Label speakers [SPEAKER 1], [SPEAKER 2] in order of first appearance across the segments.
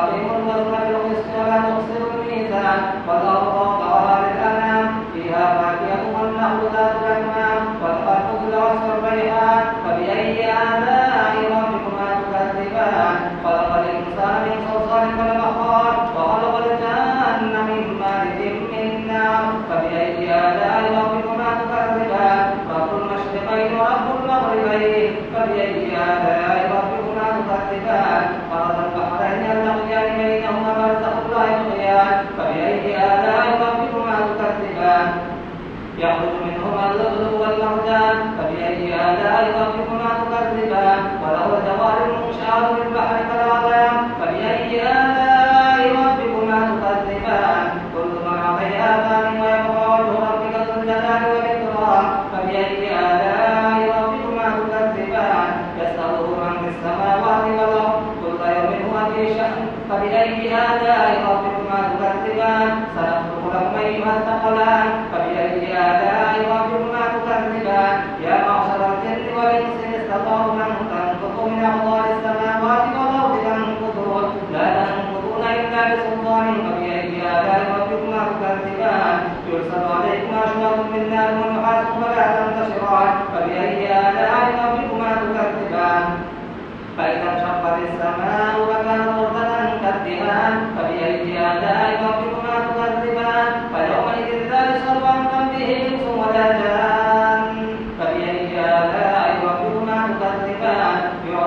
[SPEAKER 1] وأقيموا الوزن بالقسط ولا تخسروا الميزان والأرض آلاء ربكما تكذبان سنفرغ لكم أيها الثقلان فبأي آلاء ربكما تكذبان يا معشر الجن والإنس إن استطعتم أن تنفذوا من أقطار السماوات والأرض فانفذوا لا تنفذون إلا بسلطان فبأي آلاء ربكما تكذبان يرسل عليكم أشواط من نار ونحاس فلا تنتشران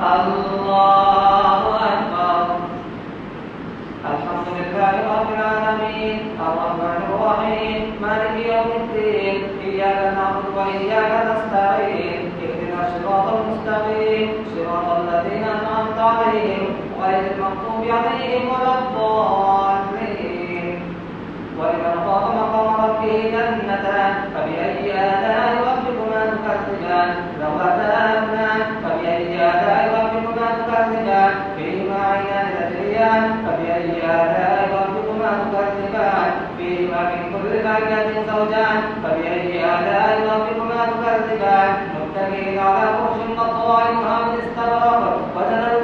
[SPEAKER 1] الله أكبر الحمد لله رب العالمين الرحمن الرحيم مالك يوم الدين إياك نعبد وإياك نستعين اهدنا الصراط المستقيم صراط الذين أنعمت عليهم عليهم مقام جنتان فبأي آلاء ربكما تكذبان ذواتا أفنان فيهما من كل فاكهة زوجان فبأي آلاء ربكما تكذبان متكئين على فرش قطوائها من استبرق وجنى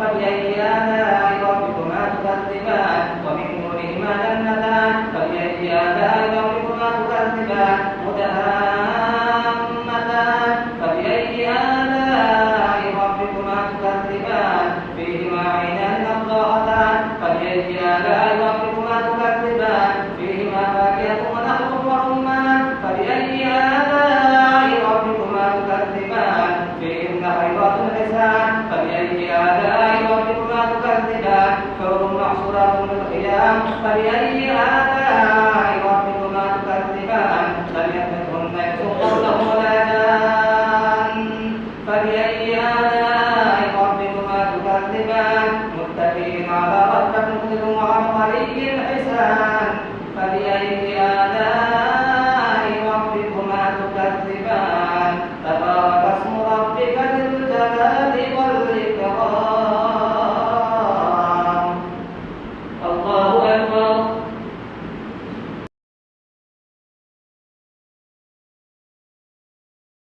[SPEAKER 1] فبأي آلاء ربكما تكذبان ومن دونهما جنتان melakukan tindak kaum maksurat yang tadi ada.